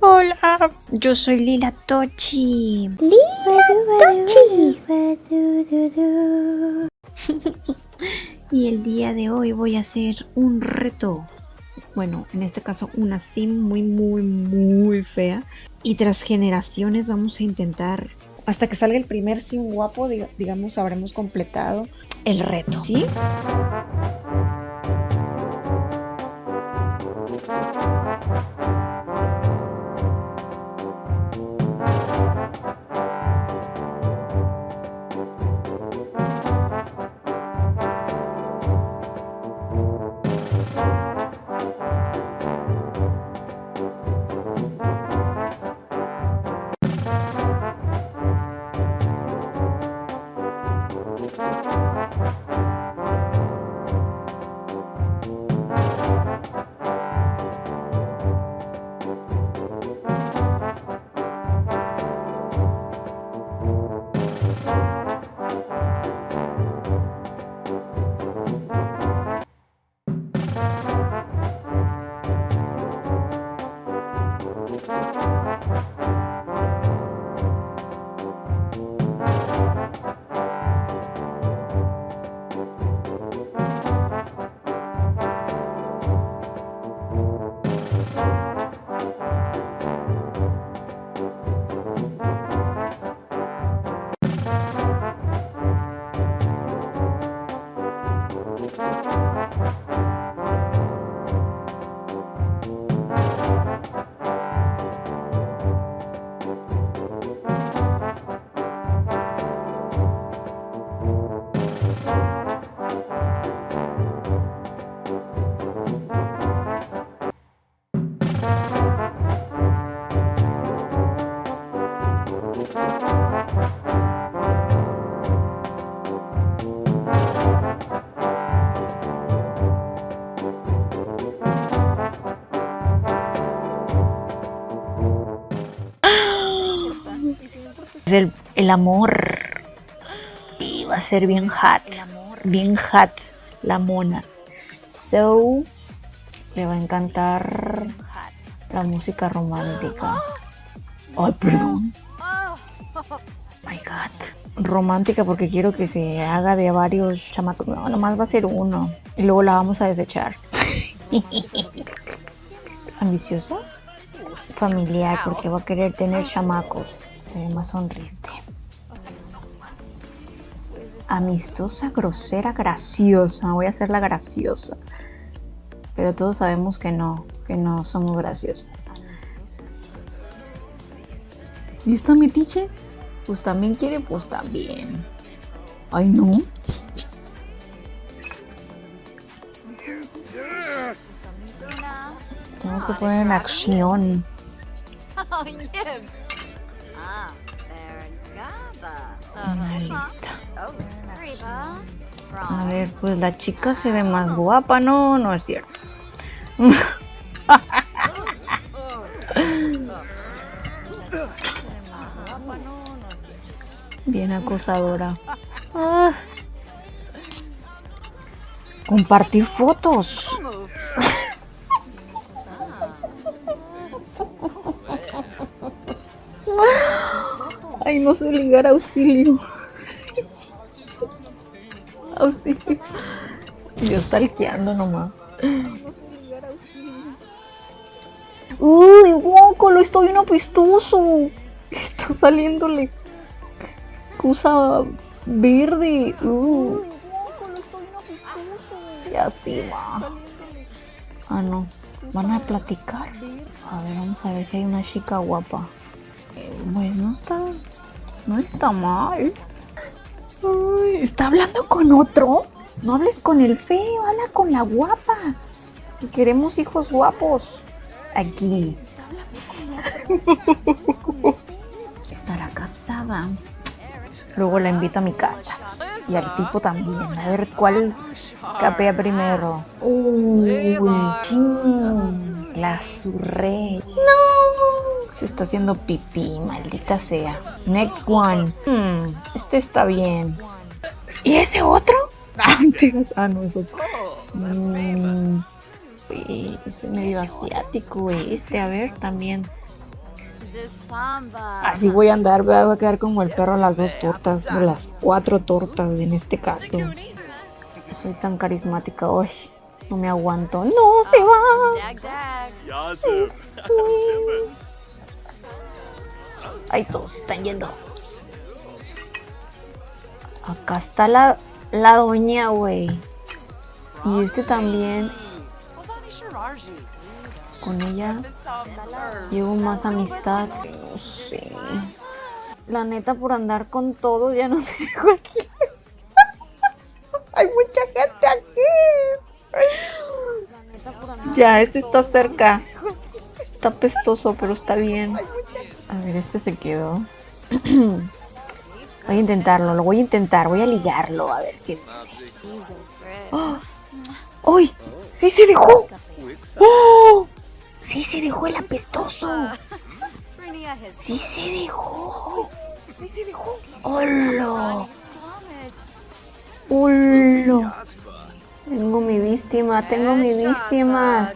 Hola, yo soy Lila Tochi. Lila Tochi. y el día de hoy voy a hacer un reto. Bueno, en este caso una sim muy, muy, muy fea. Y tras generaciones vamos a intentar, hasta que salga el primer sim guapo, digamos, habremos completado el reto. ¿Sí? El, el amor. Y va a ser bien hot. Bien hot la mona. So, le va a encantar la música romántica. Ay, perdón. My God. Romántica porque quiero que se haga de varios chamacos. No, nomás va a ser uno. Y luego la vamos a desechar. ¿Ambiciosa? Familiar porque va a querer tener chamacos más sonriente. Amistosa, grosera, graciosa. Voy a hacer la graciosa. Pero todos sabemos que no, que no somos graciosas. ¿Y esta metiche? Pues también quiere, pues también. Ay, no. Tengo que poner en acción. A ver, pues la chica se ve más guapa, no, no es cierto. Bien acosadora. Ah. Compartir fotos. Ay, no sé ligar auxilio. auxilio. Yo stalkeando nomás. Uy, guaco, lo estoy bien apestoso. Está saliéndole cosa verde. Uh. Ya sí, va. Ah, no. ¿Van a platicar? A ver, vamos a ver si hay una chica guapa. pues no está no está mal. ¿Está hablando con otro? No hables con el feo, habla con la guapa. Queremos hijos guapos. Aquí. Estará casada. Luego la invito a mi casa. Y al tipo también. A ver cuál capea primero. Uy, la surré. No. Se está haciendo pipí, maldita sea. Next one. Hmm, este está bien. ¿Y ese otro? Ah, no, es otro. Mm, es medio asiático este. A ver, también. Así voy a andar, voy a quedar como el perro a las dos tortas, o las cuatro tortas en este caso. Soy tan carismática hoy. No me aguanto. ¡No, se va! Ay, todos están yendo. Acá está la, la doña, güey. Y este también. Con ella llevo más amistad. No sé. La neta, por andar con todo, ya no te dejo aquí. Hay mucha gente aquí. Ya, este está cerca. Está pestoso, pero está bien. A ver, este se quedó. Voy a intentarlo, lo voy a intentar, voy a ligarlo, a ver qué ¡Oh! ¡Uy! ¡Sí se dejó! ¡Oh! ¡Sí se dejó el apestoso! ¡Sí se dejó! ¡Sí se dejó! ¡Hola! ¡Hola! Tengo mi víctima, tengo mi víctima.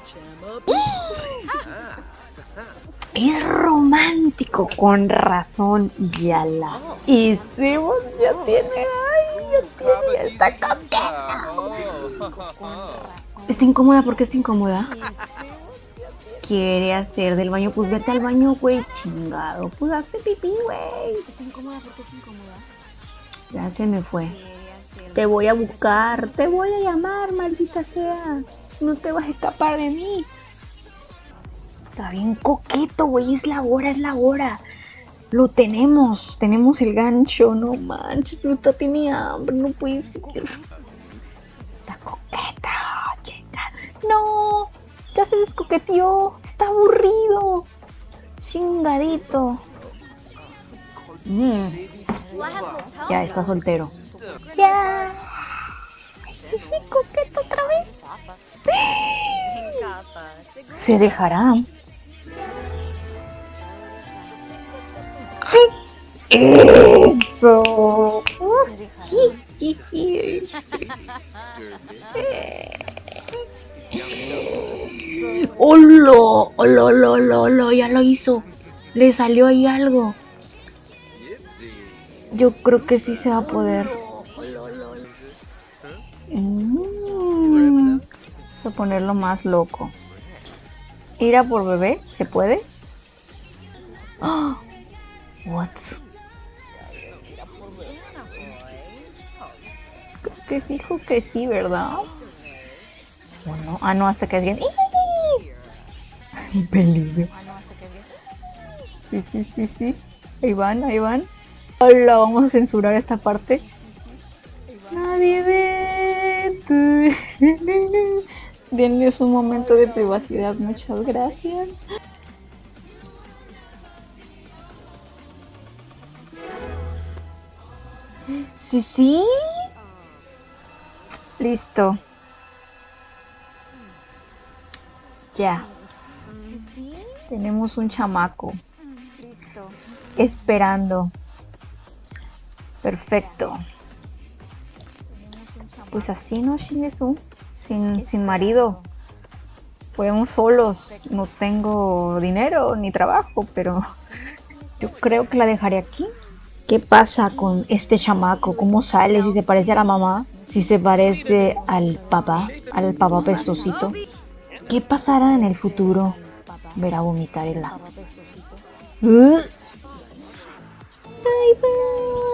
Es romántico, con razón, ya la hicimos, ya tiene, ay, ya tiene, ya está coqueta. ¿Está incómoda? ¿Por qué está incómoda? Quiere hacer del baño, pues vete al baño, güey, chingado. Pues hazte pipí, güey. ¿Está incómoda? ¿Por qué está incómoda? Ya se me fue. Te voy a buscar, te voy a llamar, maldita sea. No te vas a escapar de mí. Está bien coqueto, güey. Es la hora, es la hora. Lo tenemos. Tenemos el gancho. No manches, está tiene hambre. No puede ser. Está coqueta, chica. No. Ya se descoqueteó. Está aburrido. Chingadito. Mm. Ya está soltero. Ya. Sí, sí, coqueto otra vez. Se dejará. Eso. ¡Hola! ¡Hola, hola, hola, hola! Ya lo hizo. Le salió ahí algo. Yo creo que sí se va a poder. Mm. Vamos a ponerlo más loco. Ir a por bebé, ¿se puede? ¡Oh! What? Que fijo que sí, ¿verdad? Bueno, ah no, hasta que alguien. ¡Ay, peligro! Sí, sí, sí, sí. Ahí van, ahí van. Hola, vamos a censurar esta parte. Nadie ve. Denles un momento de privacidad, muchas gracias. Sí, sí. Listo. Ya. Tenemos un chamaco. Esperando. Perfecto. Pues así, ¿no, Shinesu? Sin, sin marido. Podemos solos. No tengo dinero ni trabajo, pero yo creo que la dejaré aquí. ¿Qué pasa con este chamaco? ¿Cómo sale? Si se parece a la mamá, si se parece al papá, al papá pestosito. ¿Qué pasará en el futuro? Verá vomitar el agua. Bye bye.